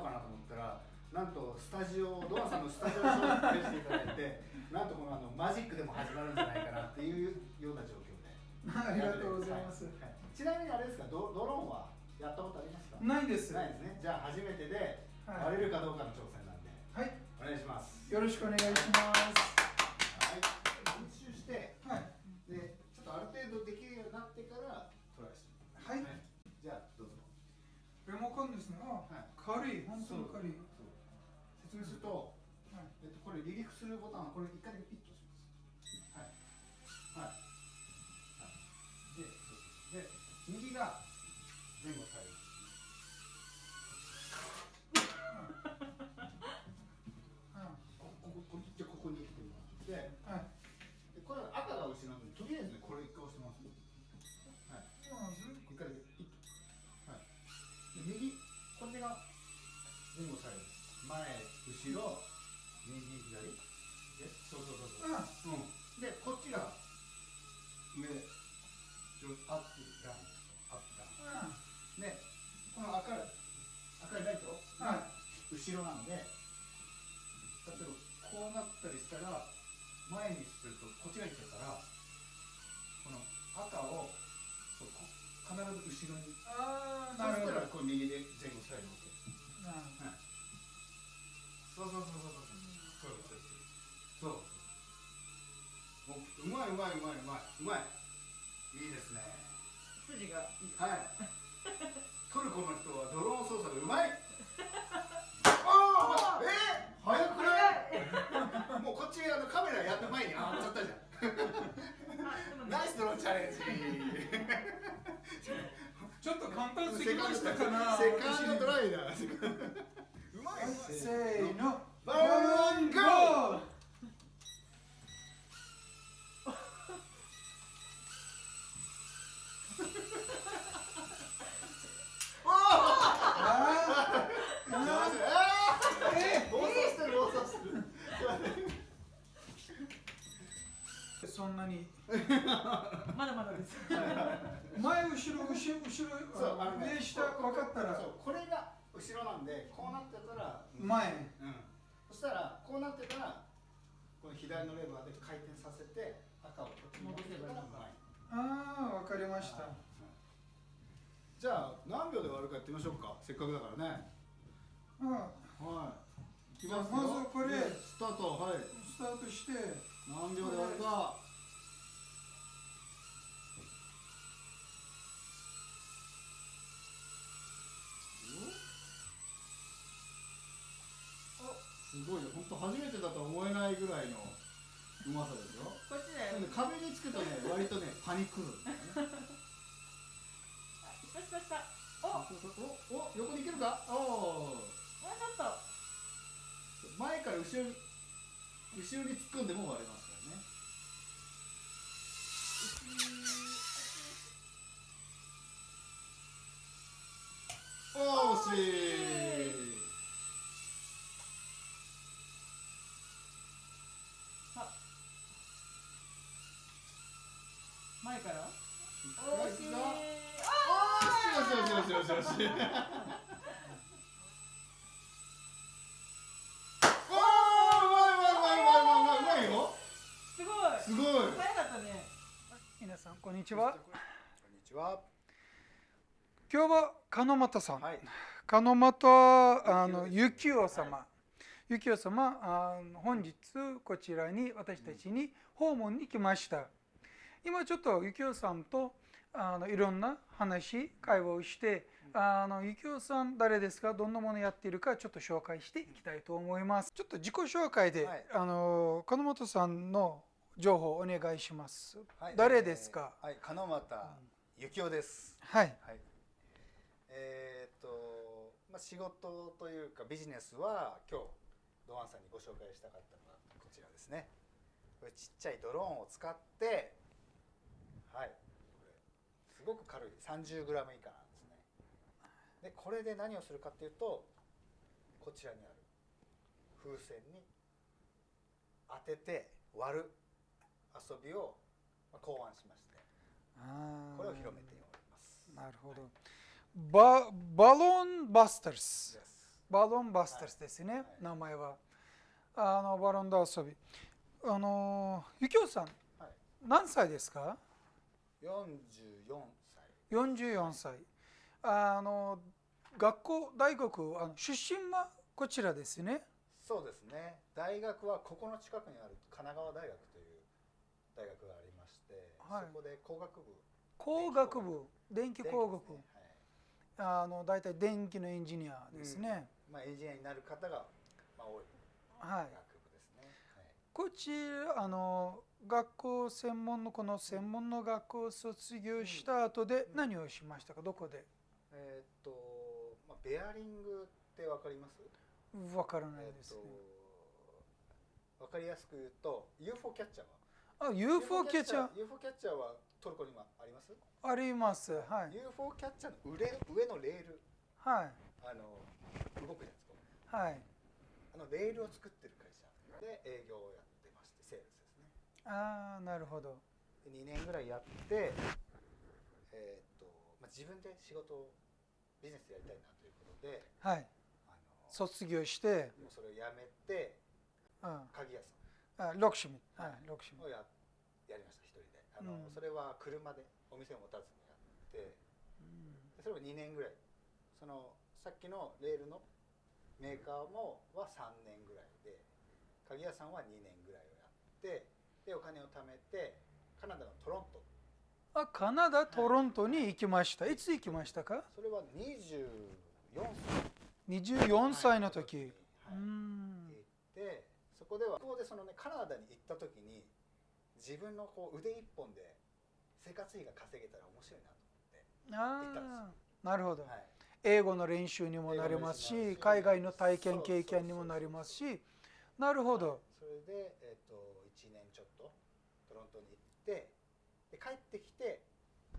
にあの事務所でこうかなと思ったらなんとスタジオドアさんのスタジオに紹介していただいて なんとこのあのマジックでも始まるんじゃないかなっていうような状況でありがとうございます。はいちなみにあれですかドドローンはやったことありますか？ないです。ないですねじゃあ初めてではい割れるかどうかの挑戦なんではい。お願いしますよろしくお願いします。はい練習してはい。でちょっとある程度できるようになってからトライしてはいじゃあどうぞリモコンですね。あ、はい軽い。本当に軽い。説明すると、はい。えっと、これ離陸するボタンはこれ一回だけピッと押します。はい。はい、はい、でで右が前後左。右あここここじゃあここに来てもらって。ではい。でこれ赤が後ろなんでとりあえずねこれ一回押してます。はいまず、一回だけピッとはいで右こっちが前後左右前後ろ右左えそうそうそうそうあ、うん、でこっちが上上アップダウンアップダウあ、ンでこの赤い赤いライトが後ろなんで例えばこうなったりしたら前にするとこっちがいっちゃうからこの赤をそうこ必ず後ろにあー、そしたなるそうそうそうそうそう。そう。そう。うまいうまいうまいうまい。うまい。いいですね。筋がいいはい。トルコの人はドローン操作がうまい。あえ、早くない？もうこっちあのカメラやった前にあっちゃったじゃん。ナイスドローチャレンジ。ちょっと簡単すぎましたかな。セカンドトライだ。seis, no. ¡Vamos, go! 左のレバーで回転させて赤をこっちに戻せばうまいああ、わかりました。じゃあ何秒で終わるかやってみましょうか。せっかくだからね。あはい。いきますよ。まずこれ。でスタート。はい。スタートして、何秒で終わるか。すごいよ本当初めてだとは思えないぐらいのうまさですよこっちだよ。で壁につくとね割とね パニックるんだよね下下下おおお横に行けるか？おおちょっと。前から後ろに後ろに突っ込んでも割れますからね。おー惜しい前から惜しい惜しいよしよしよしよしよしよしおーうまいうまいうまいうまいうまいうまいうまいよすごいすごい早かったね皆さん、こんにちは。こんにちは今日は鹿俣さん。はい鹿俣あの幸男様。幸男様あの本日こちらに私たちに訪問に来ました。今ちょっと幸男さんとあのいろんな話会話をしてあの幸男さん誰ですかどんなものやっているかちょっと紹介していきたいと思います。ちょっと自己紹介で、はいあの鹿本さんの情報をお願いします。はい誰ですか、はい、鹿俣幸男です。はいはい。えーっと、まあ、仕事というかビジネスは今日ドアンさんにご紹介したかったのがこちらですね。これちっちゃいドローンを使って、はい、すごく軽い。30グラム以下なんですね。で、これで何をするかっていうと、こちらにある。風船に当てて割る遊びをまあ考案しまして。これを広めております。なるほど。ババロンバスターズバロンバスターズですね、はい。名前は。あのバロンダ遊び。あのゆきおさん、はい。何歳ですか？44歳。44歳。あの学校大学あの出身はこちらですね。そうですね。大学はここの近くにある神奈川大学という大学がありまして、はい。そこで工学部。工学部。電気工学ねはい。あの大体電気のエンジニアですね、まあ、エンジニアになる方が、まあ、多いはい、学部ですね、はい。こちらあの学校専門のこの専門の学校を卒業した後でうん。何をしましたか？どこで？えーっと、まあ、ベアリングってわかります？わからないですね、とわかりやすく言うと UFO キャッチャーは？あ UFO キャッチャー UFO キャッチャーはトルコにもあります、あります。はい。UFO キャッチャーの上上のレール。はい。あの動くじゃないですか。はい。あのレールを作ってる会社で営業をやってああなるほど。で2年ぐらいやってえーっと、まあ、自分で仕事をビジネスやりたいなということではい。あの卒業して、もうそれをやめてうん、鍵屋さあロクシミはいロクシをややりました一人で。あの、うん。それは車でお店を持たずにやってうん。でそれを2年ぐらい。そのさっきのレールのメーカーもは3年ぐらいで鍵屋さんは2年ぐらいをやってでお金を貯めてカナダのトロント。あカナダトロントに行きました。い。つ行きましたか？それは24 24歳。の時、歳はい、う行んってそこではここでそのねカナダに行った時に自分のこう腕一本で生活費が稼げたら面白いなとああなるほど、思って、はい、英語の練習にもなりますし海外の体験経験にもなりますし。なるほど、それで、えー、と1年ちょっとトロントに行ってで帰ってきて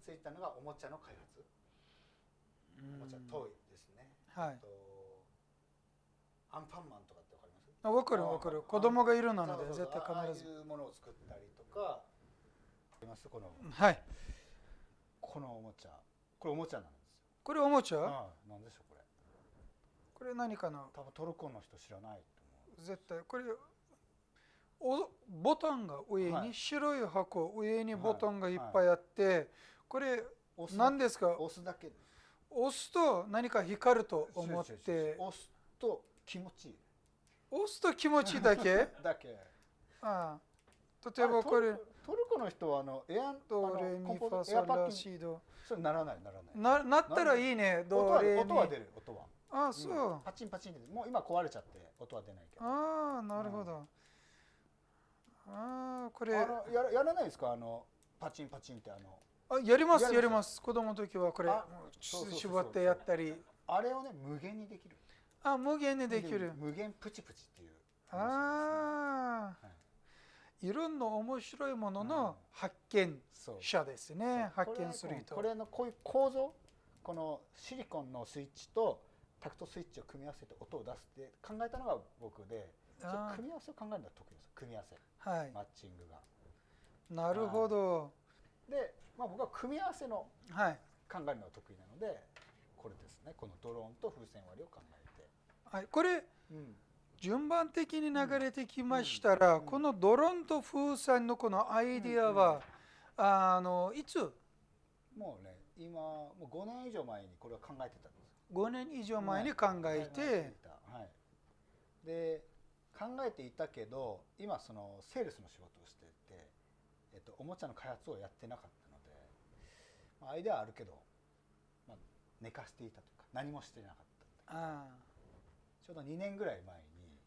ついたのがおもちゃの開発。おもちゃトイですね、はい。とアンパンマンとかってわかります？あ分かる分かる。子供がいるなので絶対ああ必ずいうものを作ったりとかあります？このはい。このおもちゃ。これおもちゃなんですよ。これおもちゃ？ああなんでしょうこれ。これ何かな？多分トルコの人知らないと思絶対。これおボタンが上に、はい。白い箱上にボタンがいっぱいあって、これう押す。何ですか？押すだけ。押すと何か光ると思って。押すと気持ちいい。押すと気持ちいいだけ？だけ。ああ。例えばこれ。あトルコの人はあのエアドレミファソラシド。それならないならない。ななったらいいねドレミ。音は出る音は。あそう、うん。パチンパチンってもう今壊れちゃって音は出ないけど。ああなるほど、ああこれ。あのやらやらないですか？あのパチンパチンってあの。あやりますやります？子供の時はこれ絞ってやったり。あれをね無限にできる。あ無限にできる。無限プチプチっていう。ああ、い。ろんな面白いものの発見者ですね、発見する人。これのこういう構造？このシリコンのスイッチとタクトスイッチを組み合わせて音を出すって考えたのが僕で組み合わせを考えるのは得意です組み合わせはい。マッチングが。なるほど。で、まあ、僕は組み合わせのはい、考えるのが得意なのでこれですね。このドローンと風船割りを考えて、はい、これうん。順番的に流れてきましたら、うん。このドローンと風船のこのアイディアは、あのいつ？もうね今もう5年以上前にこれは考えてたんです5年以上前に考えて、はい、で考えていたけど今そのセールスの仕事をしてて、えっと、おもちゃの開発をやってなかったので、まあ、アイデアはあるけど、まあ、寝かしていたというか何もしてなかったんだあけどちょうど2年ぐらい前に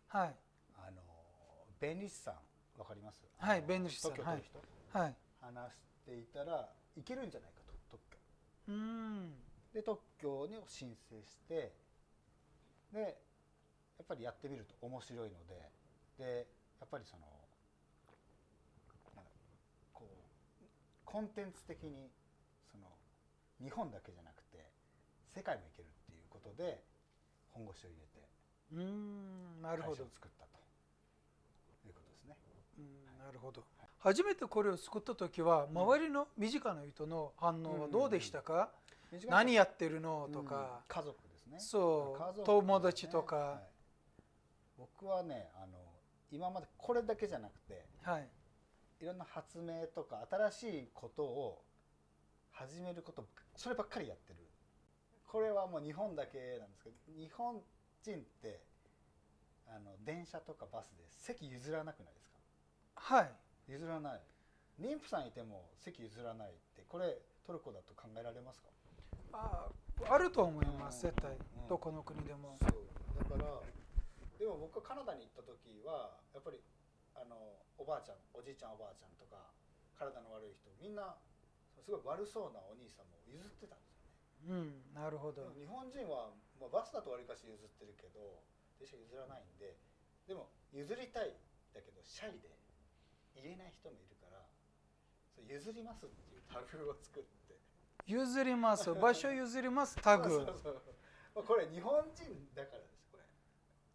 あはい。あの弁理士さんわかります？はい弁理士さん。特許取る人、はい。話していたらいけるんじゃないかと特許。うん。で特許に申請してでやっぱりやってみると面白いのででやっぱりそのこうコンテンツ的にその日本だけじゃなくて世界もいけるっていうことで本腰を入れてうんなるほど。会社を、作ったということですね。うん、なるほど。初めてこれを作った時は周りの身近な人の反応はどうでしたか、短い何やってるの？とか、家族ですね。そう。家族。友達とか。はい僕はねあの今までこれだけじゃなくてはい。いろんな発明とか新しいことを始めることそればっかりやってる。これはもう日本だけなんですけど日本人ってあの電車とかバスで席譲らなくないですか？はい。譲らない。妊婦さんいても席譲らないってこれトルコだと考えられますか？ああると思いますうん。絶対。うん。どこの国でも。そう。だからでも僕がカナダに行った時はやっぱりあのおばあちゃんおじいちゃんおばあちゃんとか体の悪い人みんなすごい悪そうなお兄さんも譲ってたんですよね。うんなるほど。日本人は、まあ、バスだとわりかし譲ってるけど電車譲らないんででも譲りたいだけどシャイで言えない人もいるからそう譲りますっていうタグを作って。譲ります。場所譲りますタグ。そうそうそう。まあこれ日本人だから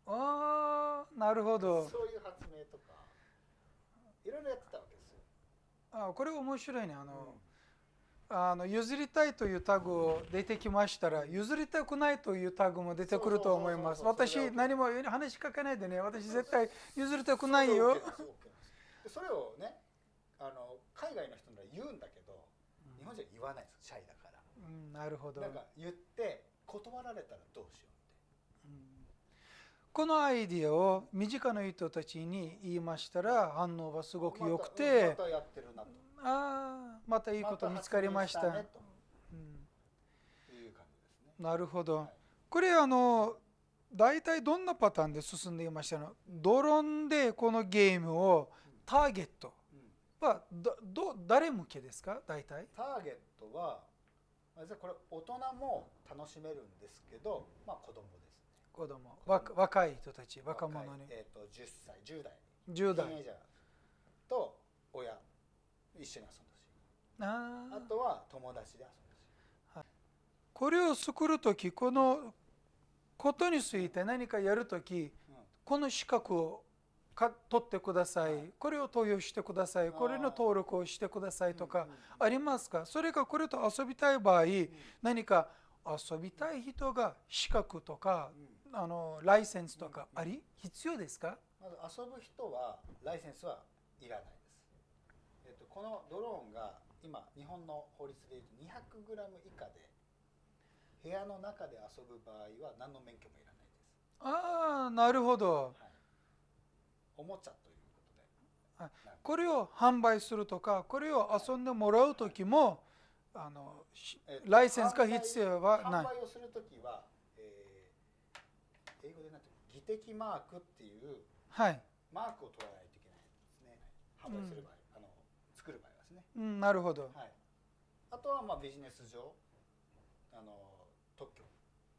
ああなるほど。そういう発明とかいろいろやってたわけですよ。あこれ面白いね。あの、あの譲りたいというタグを出てきましたら譲りたくないというタグも出てくると思います。私何も話しかけないでね。私絶対譲りたくないよ。それをねあの海外の人なら言うんだけど日本人は言わないですシャイだから。うんなるほど。なんか言って断られたらどうしようって。このアイディアを身近な人たちに言いましたら反応はすごく良くて。ああまたいいこと見つかりました。なるほど、はいこれあの大体どんなパターンで進んでいましたの？ドローンでこのゲームをターゲット。うん。はどど誰向けですか？大体。ターゲットは、これ大人も楽しめるんですけど、まあ子供ですね。子供若若い人たち若者に。えっ、と10歳、10代、10ティージャーと親一緒に遊んでほしい。あー。あとは友達で遊んでほしい。これを作る時このことについて何かやる時この資格をか取ってください、はい。これを投与してください。これの登録をしてくださいとかうんうんありますか？それかこれと遊びたい場合何か遊びたい人が資格とかうんあのライセンスとかあり？必要ですか？まず遊ぶ人はライセンスはいらないです。えっとこのドローンが今日本の法律でいうと 200g 以下で部屋の中で遊ぶ場合は何の免許もいらないです。ああなるほどはい。おもちゃということで。はいこれを販売するとかこれを遊んでもらう時もあのしえっとライセンスが必要はない販売をするときは、えー英語でなんていうの技的マークっていうはい、マークを取らないといけないですね。販売する場合、あの作る場合はですね。うん、なるほど。はい。あとはまあビジネス上あの特許。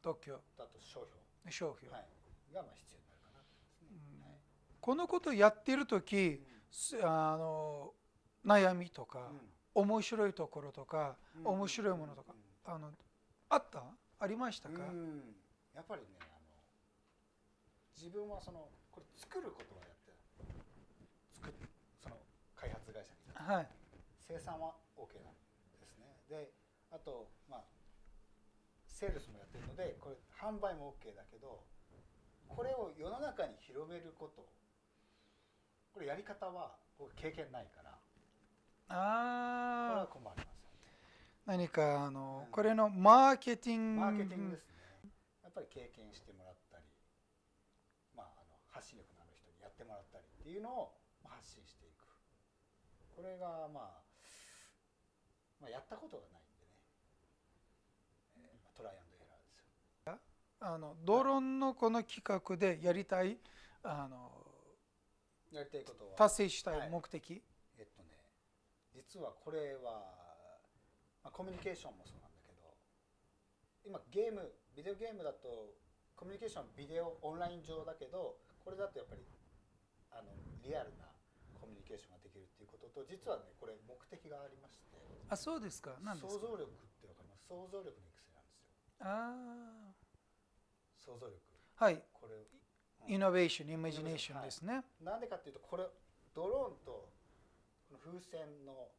特許。だと商標、商標、はい、がまあ必要になるかなと思いますね。はい。このことやってる時すあの悩みとか、面白いところとか、うん。面白いものとか、あのあった？ありましたか、うん。やっぱりね自分はそのこれ作ることはやって作るその開発会社にはい。生産は OK なんですね。であとまあセールスもやってるのでこれ販売も OK だけどこれを世の中に広めること。これやり方は僕経験ないから。これはああ困りますよね。何かあの、うん。これのマーケティング。マーケティングですね。やっぱり経験してもら発信力のある人にやってもらったりっていうのをまあ発信していく。これが、まあ、まあやったことがないんでね、えーまあトライアンドエラーですよ。あのドローンのこの企画でやりたいあのやりたいことは達成したはいい目的、えっとね実はこれは、まあ、コミュニケーションもそうなんだけど今ゲームビデオゲームだとコミュニケーションビデオオンライン上だけどこれだとやっぱりあのリアルなコミュニケーションができるっていうことと実はねこれ目的がありましてあそうですか。何ですか？想像力ってわかります？想像力の育成なんですよ。あ想像力。あはい。これイノベーションイマジネーションですね、なんでかっていうとこれドローンとこの風船の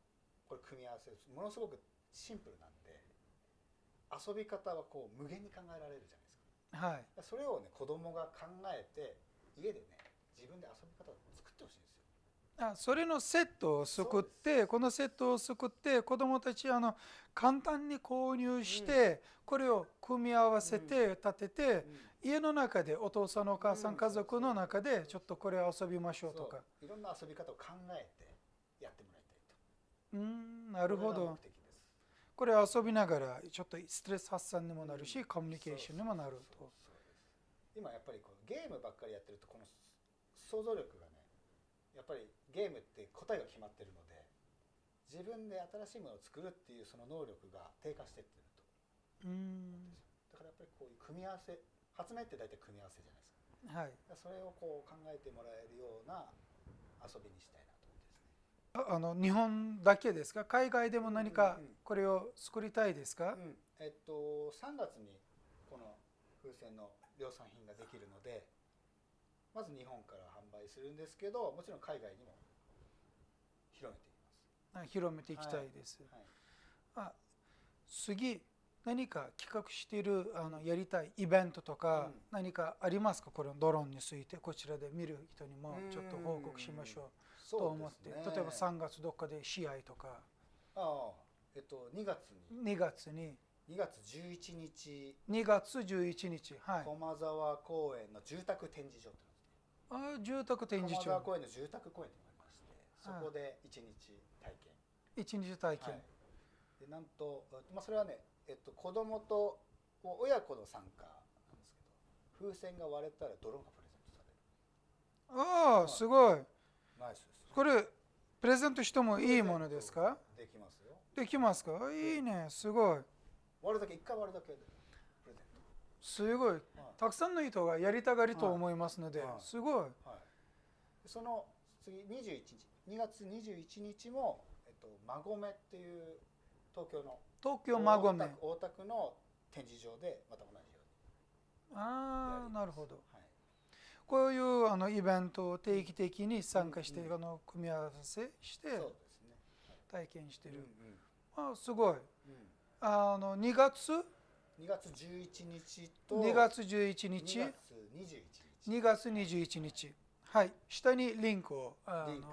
これ組み合わせものすごくシンプルなんで遊び方はこう無限に考えられるじゃないですか。はい。それをね子供が考えて家でね自分で遊び方を作ってほしいんですよ。あそれのセットを作ってこのセットを作って子どもたちあの簡単に購入して、これを組み合わせて立てて、家の中でお父さんお母さん、うん家族の中でちょっとこれ遊びましょうとか。いろんな遊び方を考えてやってもらいたいと。うーんなるほど。これ遊びながらちょっとストレス発散にもなるし、うん。コミュニケーションにもなると今やっぱりこうゲームばっかりやってるとこの想像力がねやっぱりゲームって答えが決まってるので自分で新しいものを作るっていうその能力が低下してってると。うーん。だからやっぱりこういう組み合わせ発明って大体組み合わせじゃないですか。はい。それをこう考えてもらえるような遊びにしたいなと思ってですね。ああの日本だけですか？海外でも何かうんうんこれを作りたいですか、うん。えっと3月にこの風船の量産品ができるのでまず日本から販売するんですけどもちろん海外にも広めていあ広めていきたいです、ます、はい、あ次何か企画しているあのやりたいイベントとかうん。何かありますか？このドローンについてこちらで見る人にもちょっと報告しましょう。とそう思って、ね例えば3月どっかで試合とか。ああえっと2月に。2月に2月11日。2月11日はい。駒沢公園の住宅展示場ってあ住宅展示場。駒沢公園の住宅公園りましてそこで1日体験。1日体験、はい、でなんと、まあ、それはね、えっと、子供と親子の参加なんですけど風船が割れたらドローンがプレゼントされる。ああすごい。ナイスです。これプレゼントしてもいいものですか？できますよ。できますか？いいねすごい割るだけ一回割るだけでプレゼンすごい。ト、はい。たくさんの人がやりたがりと思いますので、はい。すごい。はい、でその次21日。2月21日も、えっと、馬込っていう東京の東京馬込。大田区大田区の展示場でまた同じようにああなるほど。はい。こういうあのイベントを定期的に参加して、うんうんあの組み合わせしてそうですね、体験してる、うんあすごい。うんうんあの2月？2月11日と2月11日？2月21日。2月21日。はい。下にリンクをリンク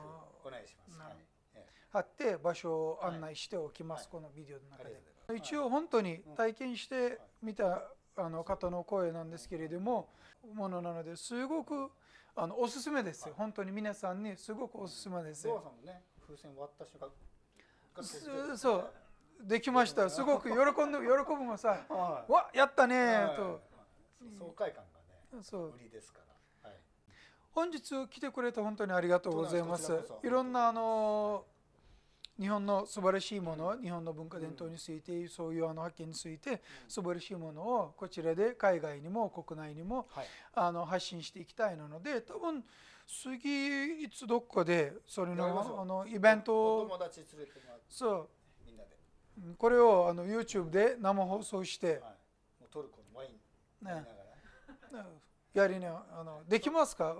お願いします。なはい。ええ。貼って場所を案内しておきます、はい。このビデオのあ中で。りがとうござい一応本当に体験してみたあの方の声なんですけれどもものなのですごくあのおすすめですよ。本当に皆さんにすごくおすすめですんもね、風船割った瞬間ガッとす出てそうできました。すごく喜んで喜ぶもさ はい。わやったねはい。と。爽快感がね、そう。売りですから。はい。本日来てくれて本当にありがとうございます。いろんなあの日本の素晴らしいもの日本の文化伝統についてそういうあの発見について素晴らしいものをこちらで海外にも国内にもはい。あの発信していきたいので多分次いつどっかでそれのあのイベントおを友達連れてもらって。そうこれをあの YouTube で生放送してはい。トルコのワインねら。やりねあのできますか？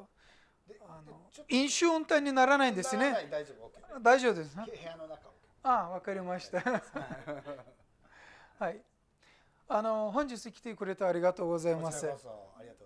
であの飲酒運転にならないんですね大丈夫、OK。大丈夫ですね部屋の中。ああわかりましたはい あの本日来てくれてありがとうございますありがとうございます。